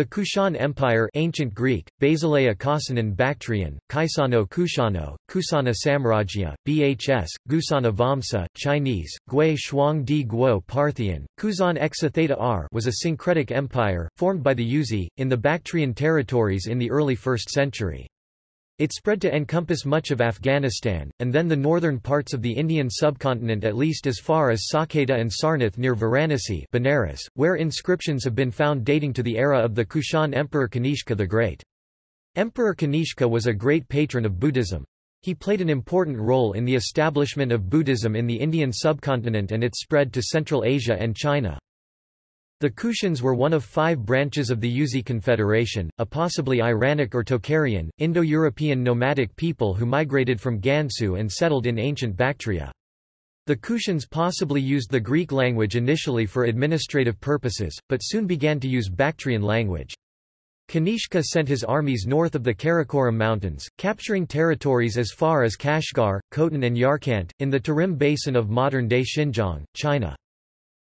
The Kushan Empire Ancient Greek, Basileia Kasanan Bactrian, Kaisano Kushano, Kusana Samrajya, Bhs, Gusana Vamsa, Chinese, Gui Shuang Di Guo Parthian, Kuzan Exatheta R was a syncretic empire, formed by the Yuezhi, in the Bactrian territories in the early 1st century. It spread to encompass much of Afghanistan, and then the northern parts of the Indian subcontinent at least as far as Saketa and Sarnath near Varanasi Benares, where inscriptions have been found dating to the era of the Kushan Emperor Kanishka the Great. Emperor Kanishka was a great patron of Buddhism. He played an important role in the establishment of Buddhism in the Indian subcontinent and its spread to Central Asia and China. The Kushans were one of five branches of the Yuezhi Confederation, a possibly Iranic or Tocharian, Indo-European nomadic people who migrated from Gansu and settled in ancient Bactria. The Kushans possibly used the Greek language initially for administrative purposes, but soon began to use Bactrian language. Kanishka sent his armies north of the Karakoram Mountains, capturing territories as far as Kashgar, Khotan and Yarkant, in the Tarim Basin of modern-day Xinjiang, China.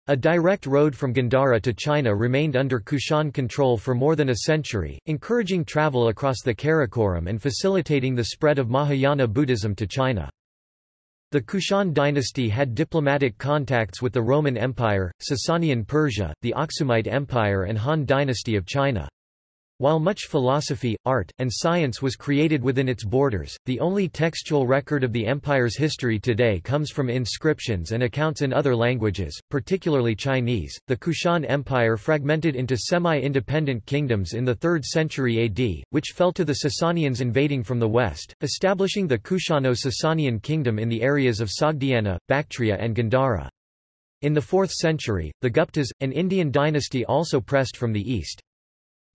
A direct road from Gandhara to China remained under Kushan control for more than a century, encouraging travel across the Karakoram and facilitating the spread of Mahayana Buddhism to China. The Kushan dynasty had diplomatic contacts with the Roman Empire, Sasanian Persia, the Aksumite Empire and Han dynasty of China. While much philosophy, art, and science was created within its borders, the only textual record of the empire's history today comes from inscriptions and accounts in other languages, particularly Chinese. The Kushan Empire fragmented into semi-independent kingdoms in the 3rd century AD, which fell to the Sasanians invading from the west, establishing the Kushano-Sasanian kingdom in the areas of Sogdiana, Bactria and Gandhara. In the 4th century, the Guptas, an Indian dynasty also pressed from the east.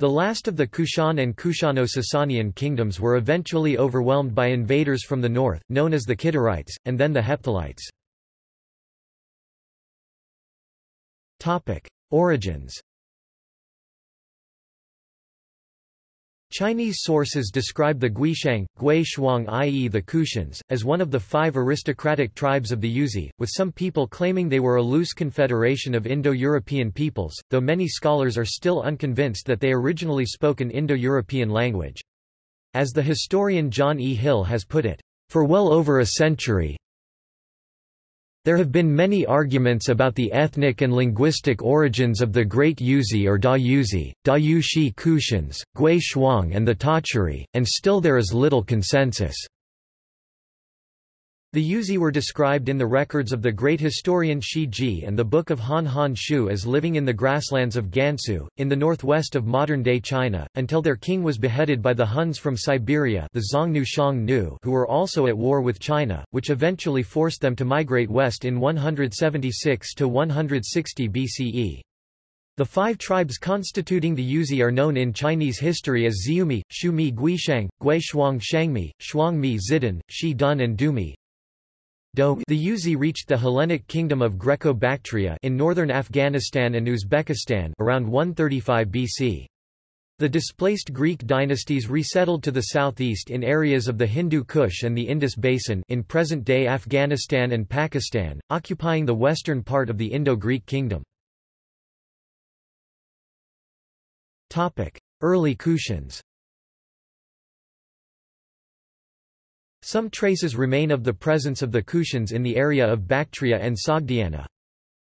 The last of the Kushan and Kushano-Sasanian kingdoms were eventually overwhelmed by invaders from the north, known as the Kidarites, and then the Hephthalites. Origins Chinese sources describe the Guishang, Gui Shuang i.e. the Kushans, as one of the five aristocratic tribes of the Yuezhi, with some people claiming they were a loose confederation of Indo-European peoples, though many scholars are still unconvinced that they originally spoke an Indo-European language. As the historian John E. Hill has put it, for well over a century, there have been many arguments about the ethnic and linguistic origins of the Great Yuezhi or Da Yuezhi, Da Kushans, Gui Shuang and the Tochari, and still there is little consensus. The Yuezhi were described in the records of the great historian Shi Ji and the Book of Han Han Shu as living in the grasslands of Gansu, in the northwest of modern-day China, until their king was beheaded by the Huns from Siberia the Xiongnu Xiongnu who were also at war with China, which eventually forced them to migrate west in 176 to 160 BCE. The five tribes constituting the Yuezhi are known in Chinese history as Xiumi, Shumi Guishang, Gui Shuang Shangmi, Shuangmi Zidan, Shi Dun and Dumi. The Yuezhi reached the Hellenic kingdom of Greco-Bactria in northern Afghanistan and Uzbekistan around 135 BC. The displaced Greek dynasties resettled to the southeast in areas of the Hindu Kush and the Indus Basin in present-day Afghanistan and Pakistan, occupying the western part of the Indo-Greek kingdom. Early Kushans Some traces remain of the presence of the Kushans in the area of Bactria and Sogdiana.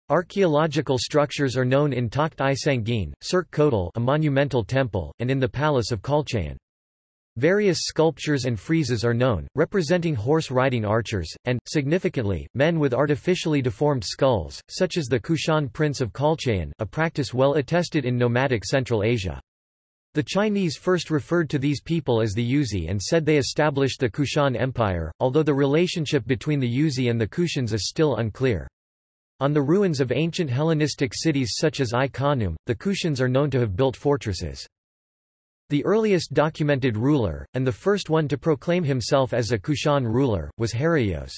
Archaeological structures are known in Takht i Sangin, Surkh Kotal a monumental temple, and in the palace of Khalchayan. Various sculptures and friezes are known, representing horse-riding archers, and, significantly, men with artificially deformed skulls, such as the Kushan prince of Khalchayan, a practice well attested in nomadic Central Asia. The Chinese first referred to these people as the Yuezhi and said they established the Kushan Empire, although the relationship between the Yuezhi and the Kushans is still unclear. On the ruins of ancient Hellenistic cities such as Ai-Khanoum, the Kushans are known to have built fortresses. The earliest documented ruler, and the first one to proclaim himself as a Kushan ruler, was Heraios.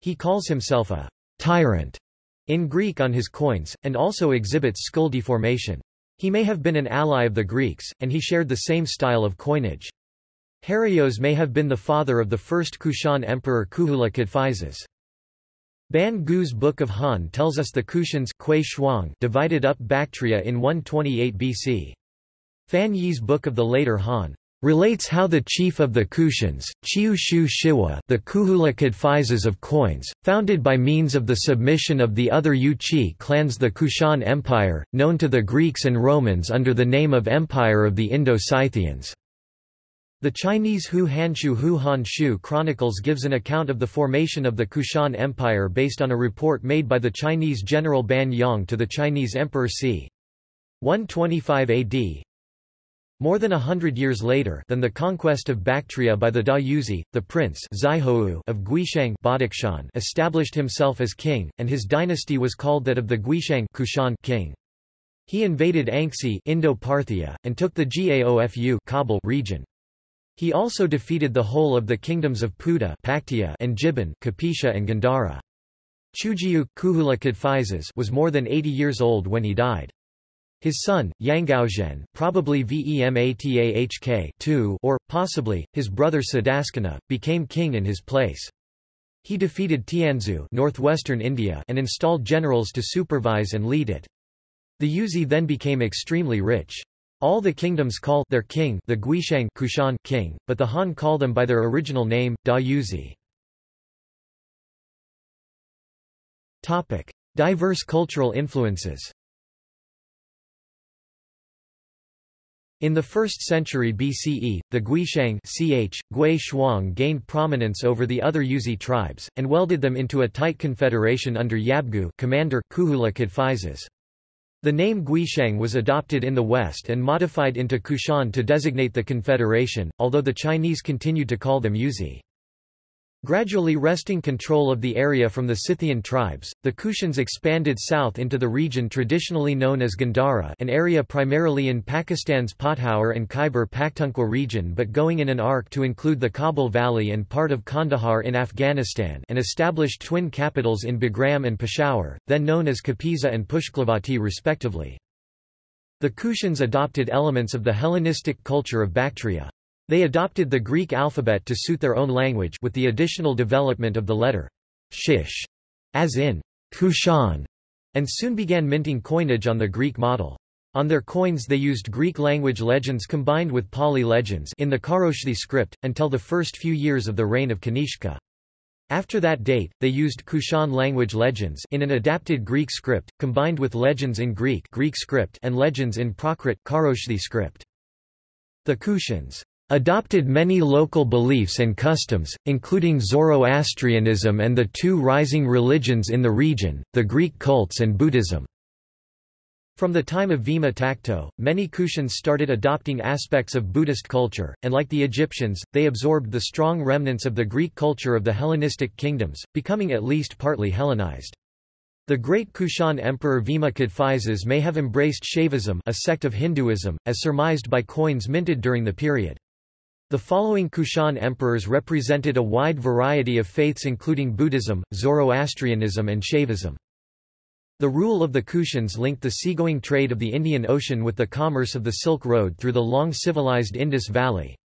He calls himself a tyrant in Greek on his coins, and also exhibits skull deformation. He may have been an ally of the Greeks, and he shared the same style of coinage. Heraios may have been the father of the first Kushan emperor Kuhula Kadphises. Ban Gu's Book of Han tells us the Kushans divided up Bactria in 128 BC. Fan Ye's Book of the Later Han relates how the chief of the Kushans, Chiu Shu Shiwa the Kuhula Kadphises of coins, founded by means of the submission of the other Yuchi clans the Kushan Empire, known to the Greeks and Romans under the name of Empire of the Indo-Scythians. The Chinese Hou Hanshu Hou Hanshu Chronicles gives an account of the formation of the Kushan Empire based on a report made by the Chinese general Ban Yong to the Chinese Emperor c. 125 AD, more than a hundred years later than the conquest of Bactria by the Da Yuzi, the prince of Guishang established himself as king, and his dynasty was called that of the Guishang Kushan king. He invaded Anxi Indo-Parthia, and took the Gaofu Kabul region. He also defeated the whole of the kingdoms of Puda Paktia and Jiban Kapisha and Gandhara. Chujiu Kuhula was more than 80 years old when he died. His son, Yangaozhen probably Vematahk II or, possibly, his brother Siddhaskana, became king in his place. He defeated Tianzu northwestern India and installed generals to supervise and lead it. The Yuzi then became extremely rich. All the kingdoms call their king the Guishang Kushan king, but the Han call them by their original name, Da Yuzi. Diverse cultural influences In the 1st century BCE, the Guishang ch, Gui Shuang gained prominence over the other Yuzi tribes, and welded them into a tight confederation under Yabgu commander Kuhula. The name Guishang was adopted in the West and modified into Kushan to designate the confederation, although the Chinese continued to call them Yuzi. Gradually wresting control of the area from the Scythian tribes, the Kushans expanded south into the region traditionally known as Gandhara an area primarily in Pakistan's Potohar and Khyber Pakhtunkhwa region but going in an arc to include the Kabul Valley and part of Kandahar in Afghanistan and established twin capitals in Bagram and Peshawar, then known as Kapisa and Pushklavati respectively. The Kushans adopted elements of the Hellenistic culture of Bactria. They adopted the Greek alphabet to suit their own language with the additional development of the letter shish, as in Kushan, and soon began minting coinage on the Greek model. On their coins they used Greek language legends combined with Pali legends in the Kharoshthi script, until the first few years of the reign of Kanishka. After that date, they used Kushan language legends in an adapted Greek script, combined with legends in Greek, Greek script and legends in Prakrit Kharoshthi script. The Kushans adopted many local beliefs and customs, including Zoroastrianism and the two rising religions in the region, the Greek cults and Buddhism. From the time of Vima Takto, many Kushans started adopting aspects of Buddhist culture, and like the Egyptians, they absorbed the strong remnants of the Greek culture of the Hellenistic kingdoms, becoming at least partly Hellenized. The great Kushan emperor Vima Kadphises may have embraced Shaivism a sect of Hinduism, as surmised by coins minted during the period. The following Kushan emperors represented a wide variety of faiths including Buddhism, Zoroastrianism and Shaivism. The rule of the Kushans linked the seagoing trade of the Indian Ocean with the commerce of the Silk Road through the long civilized Indus Valley.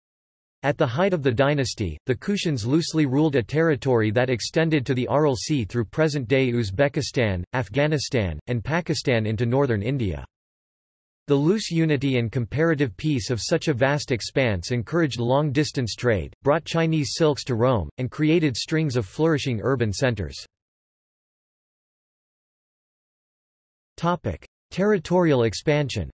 At the height of the dynasty, the Kushans loosely ruled a territory that extended to the Aral Sea through present-day Uzbekistan, Afghanistan, and Pakistan into northern India. The loose unity and comparative peace of such a vast expanse encouraged long-distance trade, brought Chinese silks to Rome, and created strings of flourishing urban centers. Territorial expansion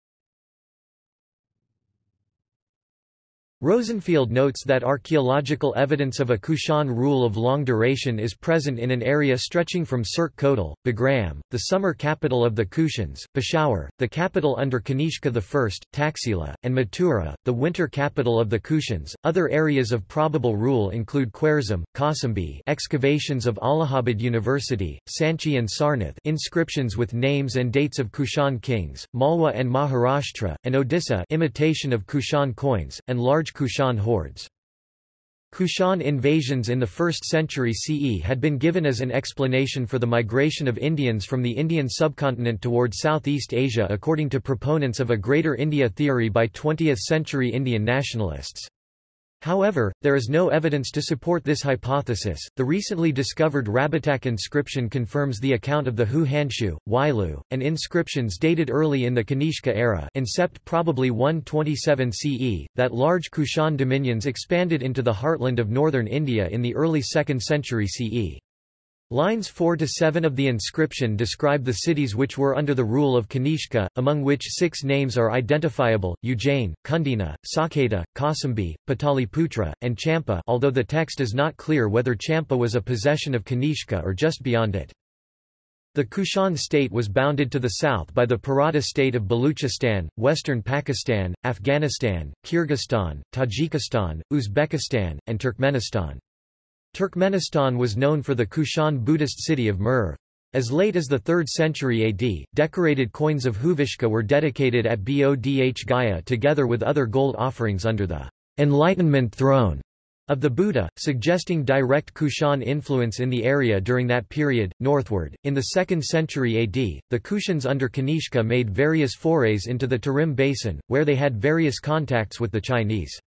Rosenfield notes that archaeological evidence of a Kushan rule of long duration is present in an area stretching from Surkh Kotal, Bagram, the summer capital of the Kushans, Peshawar, the capital under Kanishka I, Taxila, and Mathura, the winter capital of the Kushans. Other areas of probable rule include Khwarezm, Kausambi, excavations of Allahabad University, Sanchi and Sarnath, inscriptions with names and dates of Kushan kings, Malwa and Maharashtra, and Odisha, imitation of Kushan coins, and large large Kushan hoards. Kushan invasions in the 1st century CE had been given as an explanation for the migration of Indians from the Indian subcontinent toward Southeast Asia according to proponents of a Greater India theory by 20th-century Indian nationalists. However, there is no evidence to support this hypothesis. The recently discovered Rabatak inscription confirms the account of the Hou Hanshu, Wailu, and inscriptions dated early in the Kanishka era, incept probably 127 CE, that large Kushan dominions expanded into the heartland of northern India in the early 2nd century CE. Lines 4 to 7 of the inscription describe the cities which were under the rule of Kanishka, among which six names are identifiable: Ujjain, Kundina, Saketa, Kausambi, Pataliputra, and Champa. Although the text is not clear whether Champa was a possession of Kanishka or just beyond it. The Kushan state was bounded to the south by the Parata state of Baluchistan, western Pakistan, Afghanistan, Kyrgyzstan, Tajikistan, Uzbekistan, and Turkmenistan. Turkmenistan was known for the Kushan Buddhist city of Merv. As late as the 3rd century AD, decorated coins of Huvishka were dedicated at Bodh Gaya together with other gold offerings under the Enlightenment throne of the Buddha, suggesting direct Kushan influence in the area during that period. Northward, in the 2nd century AD, the Kushans under Kanishka made various forays into the Tarim basin, where they had various contacts with the Chinese.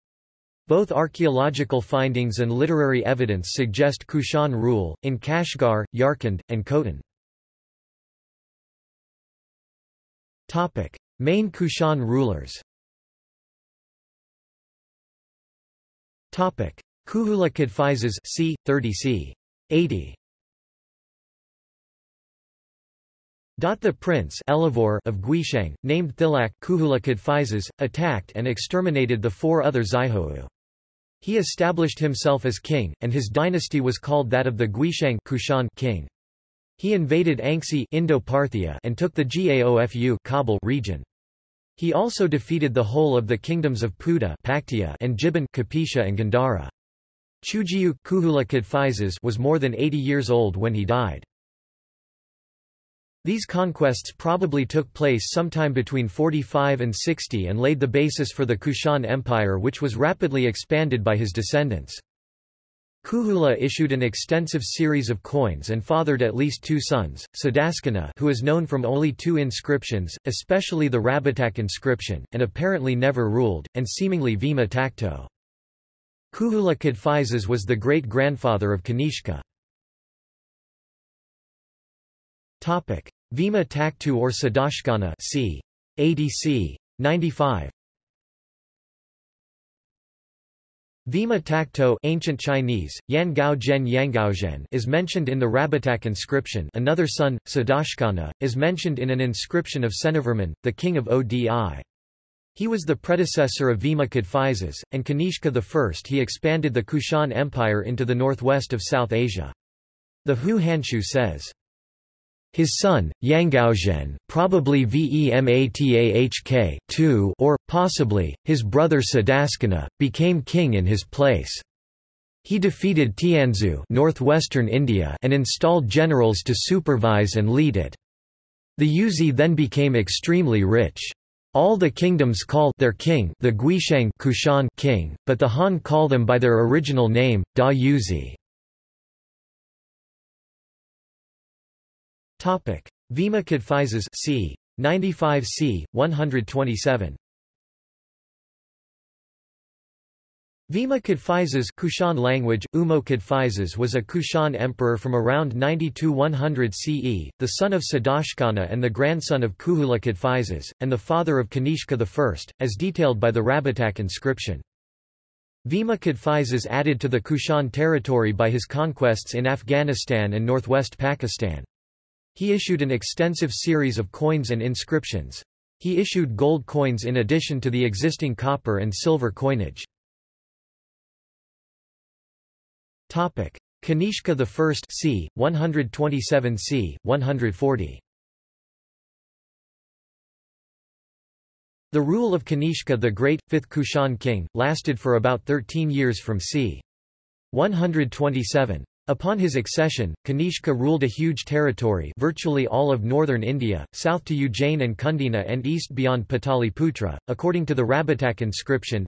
Both archaeological findings and literary evidence suggest Kushan rule, in Kashgar, Yarkand, and Khotan. Main Kushan rulers Kuhula Kadphises c. 30 c. 80 The prince Elivor of Guishang, named Thilak Kuhula Kadphises, attacked and exterminated the four other Xiahou. He established himself as king, and his dynasty was called that of the Guishang Kushan king. He invaded Anxi Indo-Parthia and took the Gaofu Kabul region. He also defeated the whole of the kingdoms of Puda and Jiban Kapisha and Gandhara. Chujiu was more than 80 years old when he died. These conquests probably took place sometime between 45 and 60 and laid the basis for the Kushan Empire which was rapidly expanded by his descendants. Kuhula issued an extensive series of coins and fathered at least two sons, Sadaskana who is known from only two inscriptions, especially the Rabatak inscription, and apparently never ruled, and seemingly Vima Takto. Kuhula Kadphises was the great-grandfather of Kanishka. Topic: Vima Taktu or Sadashkana c. 80 c. 95. Vima Takto ancient Chinese, Yangao Zhen Yangaozhen is mentioned in the Rabatak inscription another son, Sadashkana, is mentioned in an inscription of Seneverman, the king of Odi. He was the predecessor of Vima Kadphises, and Kanishka I he expanded the Kushan Empire into the northwest of South Asia. The Hou Hanshu says, his son, Yangaozhen, probably Vematahk too, or, possibly, his brother Sadaskana, became king in his place. He defeated Tianzu northwestern India and installed generals to supervise and lead it. The Yuezhi then became extremely rich. All the kingdoms call their king the Guishang Kushan king, but the Han call them by their original name, Da Yuezhi. Vima Kadphises c. 95 c. 127. Vima Kadphises Kushan language, Umo Kadphises was a Kushan emperor from around 92-100 CE, the son of Sadashkana and the grandson of Kuhula Kadphises, and the father of Kanishka I, as detailed by the Rabatak inscription. Vima Kadphises added to the Kushan territory by his conquests in Afghanistan and northwest Pakistan. He issued an extensive series of coins and inscriptions. He issued gold coins in addition to the existing copper and silver coinage. Topic: Kanishka I c. 127 c. 140 The rule of Kanishka the Great, fifth Kushan king, lasted for about 13 years from c. 127. Upon his accession, Kanishka ruled a huge territory virtually all of northern India, south to Ujjain and Kundina and east beyond Pataliputra, according to the Rabatak inscription.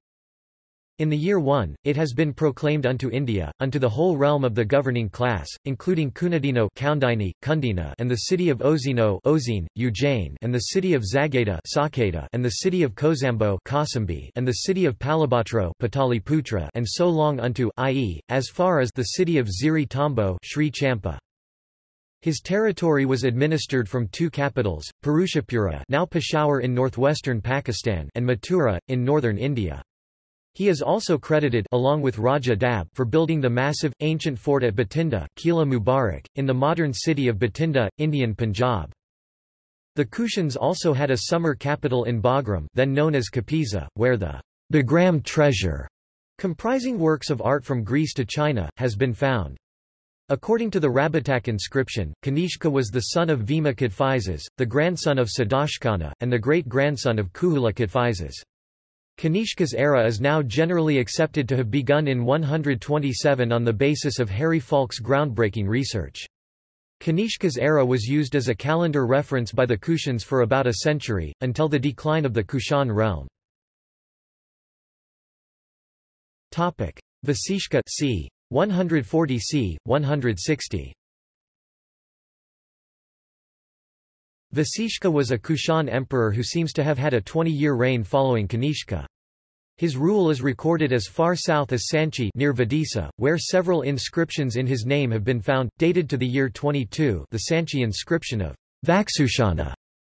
In the year 1, it has been proclaimed unto India, unto the whole realm of the governing class, including Kunadino Kaundini, Kundina and the city of Ozino Ozine, Ujjain and the city of Zagata Saketa and the city of Kozambo Kosambi and the city of Palabhatro Pataliputra and so long unto, i.e., as far as the city of Ziri Tambo Sri Champa. His territory was administered from two capitals, Purushapura now Peshawar in northwestern Pakistan and Mathura, in northern India. He is also credited along with Raja Dab for building the massive, ancient fort at Bathinda Kila Mubarak, in the modern city of Bathinda, Indian Punjab. The Kushans also had a summer capital in Bagram then known as Kapisa, where the Bagram treasure, comprising works of art from Greece to China, has been found. According to the Rabatak inscription, Kanishka was the son of Vima Kadphises, the grandson of Sadashkana, and the great-grandson of Kuhula Kadphises. Kanishka's era is now generally accepted to have begun in 127 on the basis of Harry Falk's groundbreaking research. Kanishka's era was used as a calendar reference by the Kushans for about a century, until the decline of the Kushan realm. Vasishka c. 140 c. 160. Vasishka was a Kushan emperor who seems to have had a 20-year reign following Kanishka. His rule is recorded as far south as Sanchi near Vidisa, where several inscriptions in his name have been found, dated to the year 22 the Sanchi inscription of Vaksushana,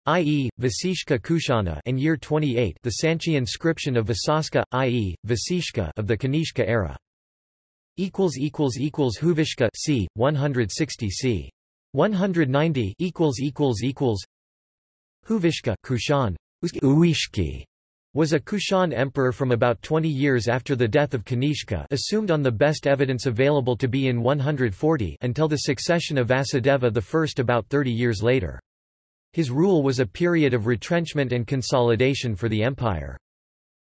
i.e., Vasishka Kushana and year 28 the Sanchi inscription of Vasaska, i.e., Vasishka of the Kanishka era. Huvishka c. 160 c. 190 equals equals equals Huvishka Kushan Uishki was a Kushan emperor from about 20 years after the death of Kanishka assumed on the best evidence available to be in 140 until the succession of Vasudeva I about 30 years later. His rule was a period of retrenchment and consolidation for the empire.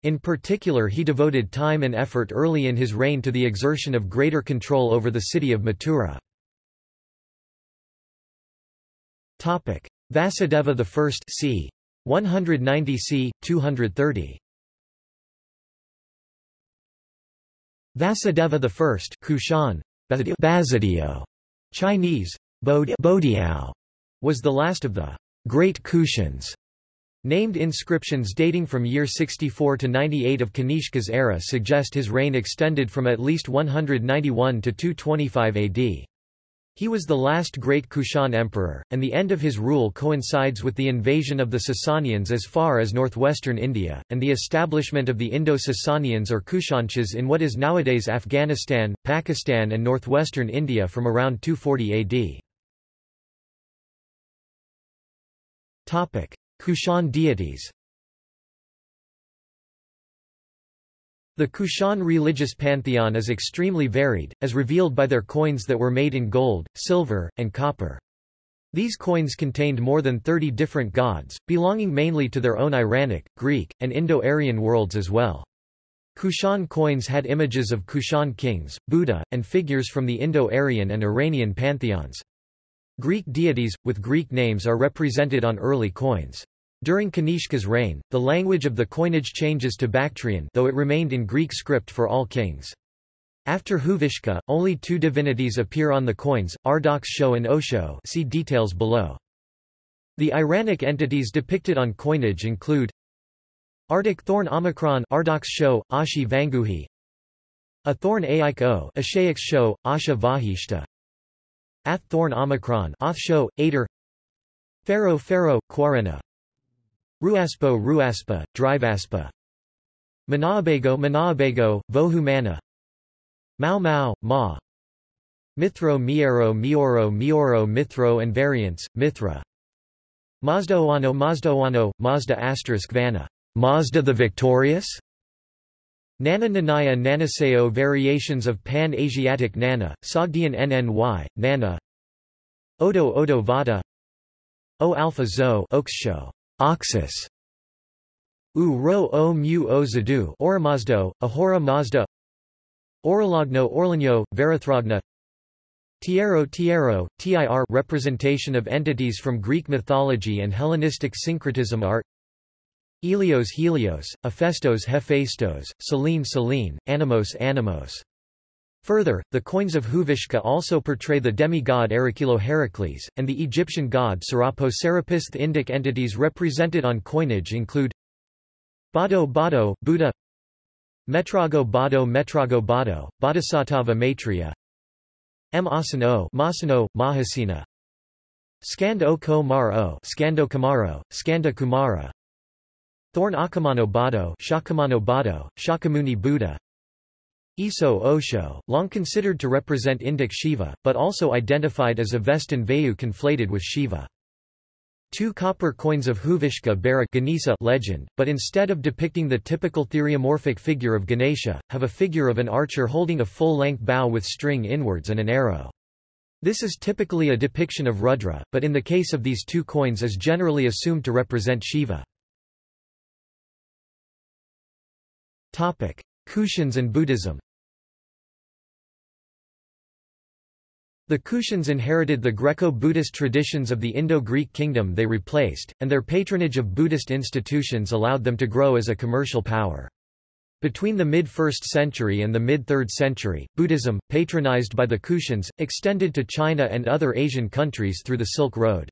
In particular he devoted time and effort early in his reign to the exertion of greater control over the city of Mathura. Vasudeva I c. 190 c. 230. Vasudeva I Kushan, Basadio, Chinese, Bodiao, was the last of the Great Kushans. Named inscriptions dating from year 64 to 98 of Kanishka's era suggest his reign extended from at least 191 to 225 AD. He was the last great Kushan emperor, and the end of his rule coincides with the invasion of the Sasanians as far as northwestern India, and the establishment of the Indo-Sasanians or Kushanshahs in what is nowadays Afghanistan, Pakistan and northwestern India from around 240 AD. Kushan deities The Kushan religious pantheon is extremely varied, as revealed by their coins that were made in gold, silver, and copper. These coins contained more than 30 different gods, belonging mainly to their own Iranic, Greek, and Indo-Aryan worlds as well. Kushan coins had images of Kushan kings, Buddha, and figures from the Indo-Aryan and Iranian pantheons. Greek deities, with Greek names are represented on early coins. During Kanishka's reign, the language of the coinage changes to Bactrian though it remained in Greek script for all kings. After Huvishka, only two divinities appear on the coins, Ardox Sho and Osho. See details below. The Iranic entities depicted on coinage include Arctic thorn Omicron Ardox Sho, Ashi Vanguhi. A thorn Aik O Ashaix Sho, Asha Vahishta. Ath thorn Omicron Oth Sho, Ader. Pharaoh Pharaoh, Quarena Ruaspo Ruaspa, Drivaspa. Manaabago Manaabago, Vohumana. Mau Mau, Ma. Mithro Miero Mioro Mioro Mithro and variants, Mithra. Mazdaoano Mazdaoano, Mazda asterisk Vana. Mazda the Victorious? Nana Nanaya Nanaseo Variations of Pan-Asiatic Nana, Sogdian NNY, Nana. Odo Odo Vada. O Alpha Zo Oxsho Oxus. U ro o mu o zadu Oramazdo, Ahura Mazda. Orologno Orlanyo, Varathragna Tiero Tiero, TIR representation of entities from Greek mythology and Hellenistic syncretism art Helios Helios, Hephaestos Hephaestos, Selene Selene, Animos Animos. Further, the coins of Huvishka also portray the demigod Erechilo Heracles, and the Egyptian god Serapis Serapis. The Indic entities represented on coinage include Bado Bado, Buddha Metrago Bado Metrago Bado, Bodhisattva Maitreya M. Asano Masano, Mahasina Skand o Ko Mar o Skando Kamaro, Skanda Kumara Thorn Akamano Bado Shakamano Bado, Shakyamuni Buddha Iso Osho, long considered to represent Indic Shiva, but also identified as a Avestan Vayu conflated with Shiva. Two copper coins of Huvishka bear a Ganesha legend, but instead of depicting the typical theriomorphic figure of Ganesha, have a figure of an archer holding a full-length bow with string inwards and an arrow. This is typically a depiction of Rudra, but in the case of these two coins is generally assumed to represent Shiva. Kushans and Buddhism The Kushans inherited the Greco-Buddhist traditions of the Indo-Greek kingdom they replaced, and their patronage of Buddhist institutions allowed them to grow as a commercial power. Between the mid-1st century and the mid-3rd century, Buddhism, patronized by the Kushans, extended to China and other Asian countries through the Silk Road.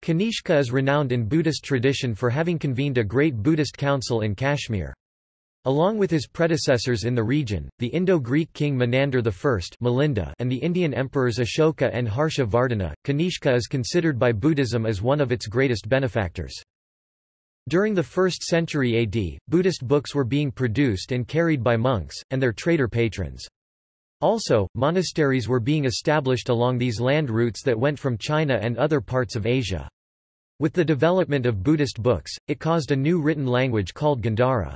Kanishka is renowned in Buddhist tradition for having convened a great Buddhist council in Kashmir. Along with his predecessors in the region, the Indo-Greek king Menander I Milinda and the Indian emperors Ashoka and Harsha Vardhana, Kanishka is considered by Buddhism as one of its greatest benefactors. During the 1st century AD, Buddhist books were being produced and carried by monks, and their trader patrons. Also, monasteries were being established along these land routes that went from China and other parts of Asia. With the development of Buddhist books, it caused a new written language called Gandhara.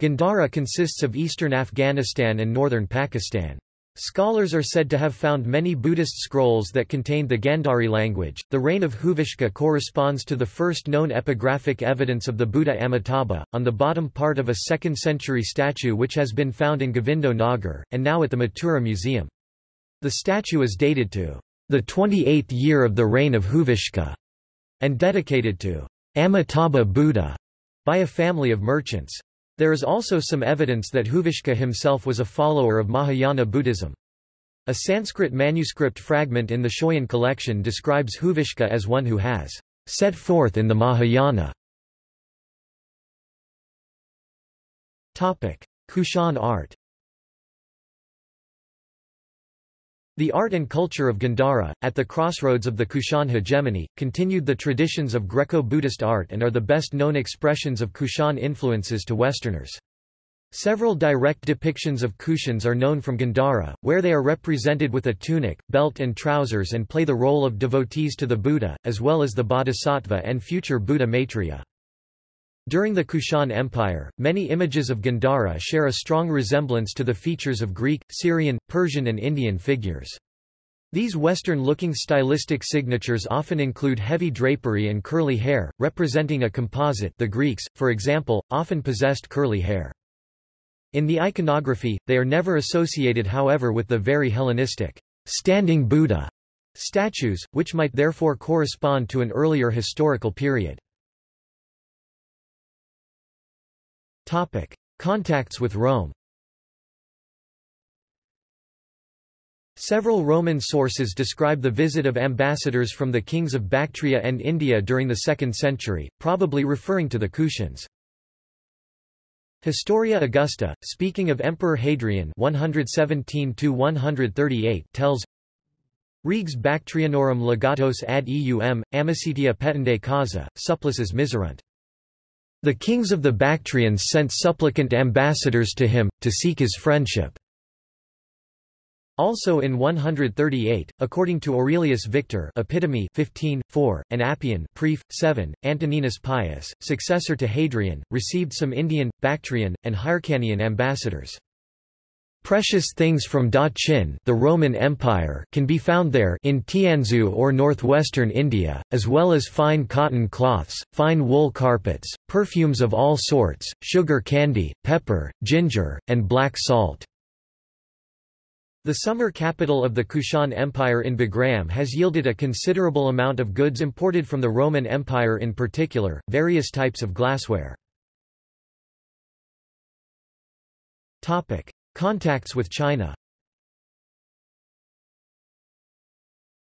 Gandhara consists of eastern Afghanistan and northern Pakistan. Scholars are said to have found many Buddhist scrolls that contained the Gandhari language. The reign of Huvishka corresponds to the first known epigraphic evidence of the Buddha Amitabha, on the bottom part of a 2nd century statue which has been found in Govindo Nagar, and now at the Mathura Museum. The statue is dated to the 28th year of the reign of Huvishka, and dedicated to Amitabha Buddha by a family of merchants. There is also some evidence that Huvishka himself was a follower of Mahayana Buddhism. A Sanskrit manuscript fragment in the Schøyen collection describes Huvishka as one who has set forth in the Mahayana. Kushan art The art and culture of Gandhara, at the crossroads of the Kushan hegemony, continued the traditions of Greco-Buddhist art and are the best-known expressions of Kushan influences to Westerners. Several direct depictions of Kushans are known from Gandhara, where they are represented with a tunic, belt and trousers and play the role of devotees to the Buddha, as well as the Bodhisattva and future Buddha Maitreya. During the Kushan Empire, many images of Gandhara share a strong resemblance to the features of Greek, Syrian, Persian and Indian figures. These Western-looking stylistic signatures often include heavy drapery and curly hair, representing a composite the Greeks, for example, often possessed curly hair. In the iconography, they are never associated however with the very Hellenistic, standing Buddha statues, which might therefore correspond to an earlier historical period. Topic. Contacts with Rome Several Roman sources describe the visit of ambassadors from the kings of Bactria and India during the 2nd century, probably referring to the Kushans. Historia Augusta, speaking of Emperor Hadrian 117 tells Regs Bactrianorum legatos ad eum, amicitia petende causa, supplices miserunt. The kings of the Bactrians sent supplicant ambassadors to him, to seek his friendship. Also in 138, according to Aurelius Victor Epitome 15, 4, and Appian Pref. 7, Antoninus Pius, successor to Hadrian, received some Indian, Bactrian, and Hyrcanian ambassadors. Precious things from Da Qin the Roman Empire can be found there in Tianzhu or northwestern India, as well as fine cotton cloths, fine wool carpets, perfumes of all sorts, sugar candy, pepper, ginger, and black salt. The summer capital of the Kushan Empire in Bagram has yielded a considerable amount of goods imported from the Roman Empire in particular, various types of glassware. Contacts with China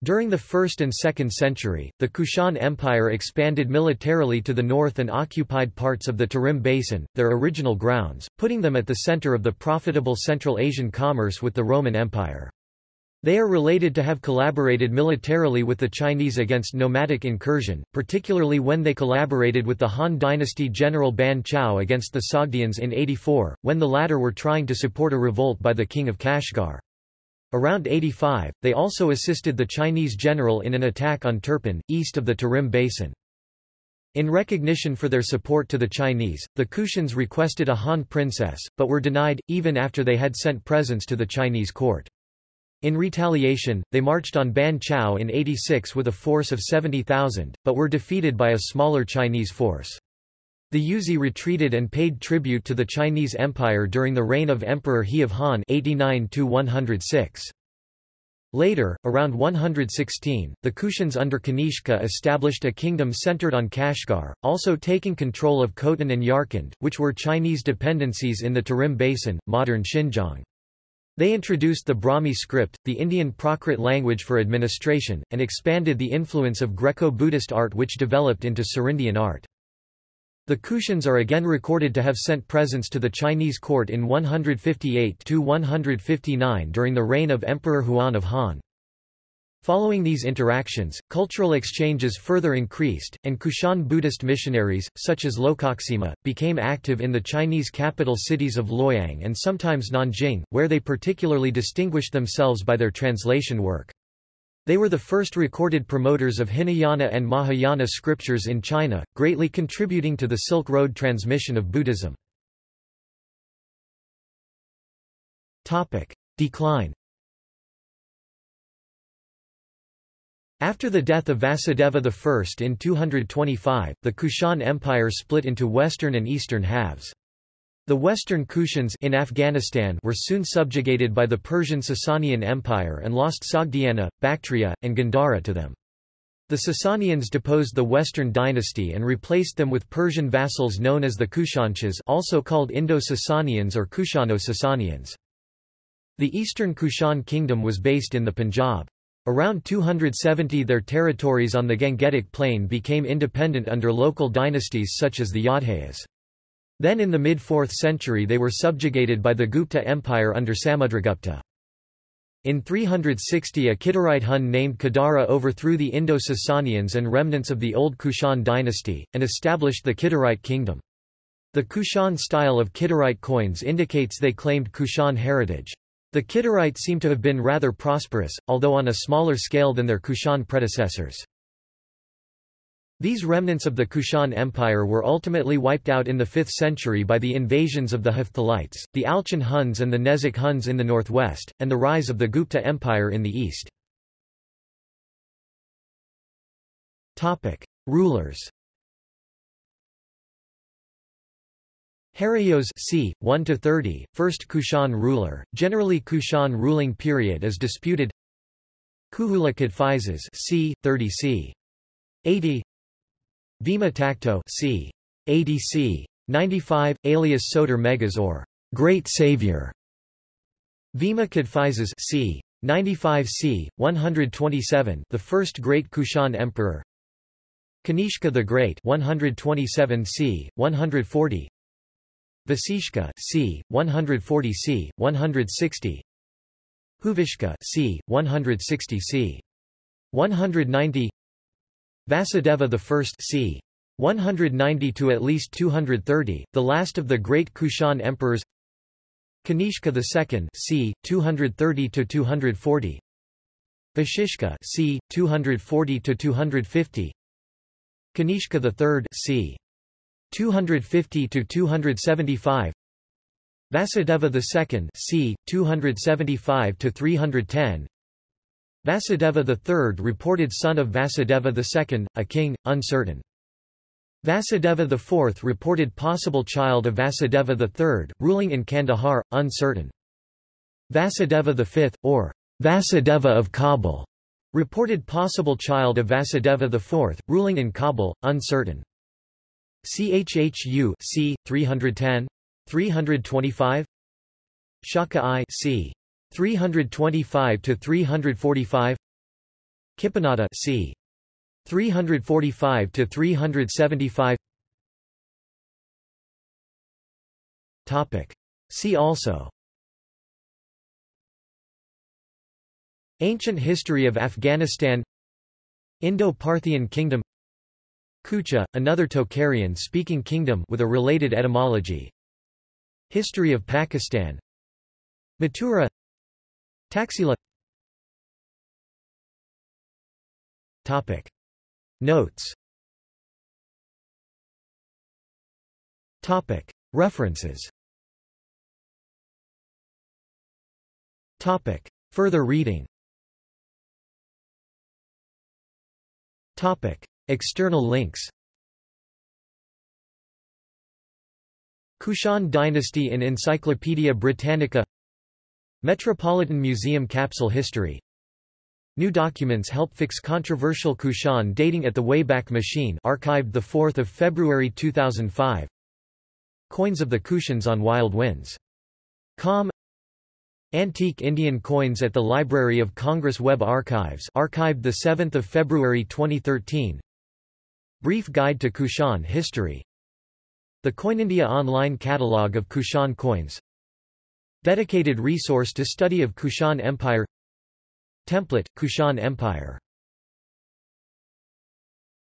During the 1st and 2nd century, the Kushan Empire expanded militarily to the north and occupied parts of the Tarim Basin, their original grounds, putting them at the center of the profitable Central Asian commerce with the Roman Empire. They are related to have collaborated militarily with the Chinese against nomadic incursion, particularly when they collaborated with the Han dynasty general Ban Chao against the Sogdians in 84, when the latter were trying to support a revolt by the king of Kashgar. Around 85, they also assisted the Chinese general in an attack on Turpan, east of the Tarim Basin. In recognition for their support to the Chinese, the Kushans requested a Han princess, but were denied, even after they had sent presents to the Chinese court. In retaliation, they marched on Ban Chao in 86 with a force of 70,000, but were defeated by a smaller Chinese force. The Yuezhi retreated and paid tribute to the Chinese Empire during the reign of Emperor He of Han 89 106. Later, around 116, the Kushans under Kanishka established a kingdom centered on Kashgar, also taking control of Khotan and Yarkand, which were Chinese dependencies in the Tarim Basin, modern Xinjiang. They introduced the Brahmi script, the Indian Prakrit language for administration, and expanded the influence of Greco-Buddhist art which developed into Serindian art. The Kushans are again recorded to have sent presents to the Chinese court in 158–159 during the reign of Emperor Huan of Han. Following these interactions, cultural exchanges further increased, and Kushan Buddhist missionaries, such as Lokaksema, became active in the Chinese capital cities of Luoyang and sometimes Nanjing, where they particularly distinguished themselves by their translation work. They were the first recorded promoters of Hinayana and Mahayana scriptures in China, greatly contributing to the Silk Road transmission of Buddhism. Decline After the death of Vasudeva I in 225, the Kushan Empire split into western and eastern halves. The western Kushans in Afghanistan were soon subjugated by the Persian Sasanian Empire and lost Sogdiana, Bactria, and Gandhara to them. The Sasanians deposed the Western dynasty and replaced them with Persian vassals known as the Kushanshahs also called Indo-Sasanians or Kushano-Sasanians. The eastern Kushan kingdom was based in the Punjab. Around 270 their territories on the Gangetic plain became independent under local dynasties such as the Yodhayas. Then in the mid-4th century they were subjugated by the Gupta Empire under Samudragupta. In 360 a Kidarite Hun named Kidara overthrew the Indo-Sasanians and remnants of the old Kushan dynasty, and established the Kidarite kingdom. The Kushan style of Kidarite coins indicates they claimed Kushan heritage. The Kidarites seem to have been rather prosperous, although on a smaller scale than their Kushan predecessors. These remnants of the Kushan Empire were ultimately wiped out in the 5th century by the invasions of the Hephthalites, the Alchon Huns and the Nezak Huns in the northwest, and the rise of the Gupta Empire in the east. Rulers Heraios c. 1 to 30, first Kushan ruler. Generally Kushan ruling period is disputed. Kuhula Kadphises c. 30 c. 80 Vima Takto c. ADC 95, alias Soter Megas or Great Savior. Vima Kadphises c. 95 c. 127, the first great Kushan emperor. Kanishka the Great 127 c. 140. Vasishka c. 140 c. 160. Huvishka c. 160 c. 190 Vasudeva I c. 190 to at least 230, the last of the great Kushan emperors. Kanishka II c. 230 to 240. Vashishka c. 240 to 250. Kanishka III c. 250 to 275. Vasudeva II c. 275 to 310. Vasudeva III reported son of Vasudeva II, a king, uncertain. Vasudeva IV reported possible child of Vasudeva III, ruling in Kandahar, uncertain. Vasudeva V, or Vasudeva of Kabul, reported possible child of Vasudeva IV, ruling in Kabul, uncertain. Chhu c. 310 325 Shaka I c. 325 to 345 Kipanada c. 345 to 375 Topic See also Ancient history of Afghanistan Indo-Parthian kingdom Kucha, another Tocharian-speaking kingdom with a related etymology History of Pakistan Mathura Taxila Topic. Notes Topic. References Topic. Further reading Topic. External links. Kushan dynasty in Encyclopaedia Britannica. Metropolitan Museum Capsule History. New documents help fix controversial Kushan dating at the Wayback Machine archived 4 February 2005 Coins of the Kushans on Wild Winds. Com. Antique Indian coins at the Library of Congress Web Archives archived 7 February 2013 Brief Guide to Kushan History. The Coinindia online catalog of Kushan coins. Dedicated resource to study of Kushan Empire. Template, Kushan Empire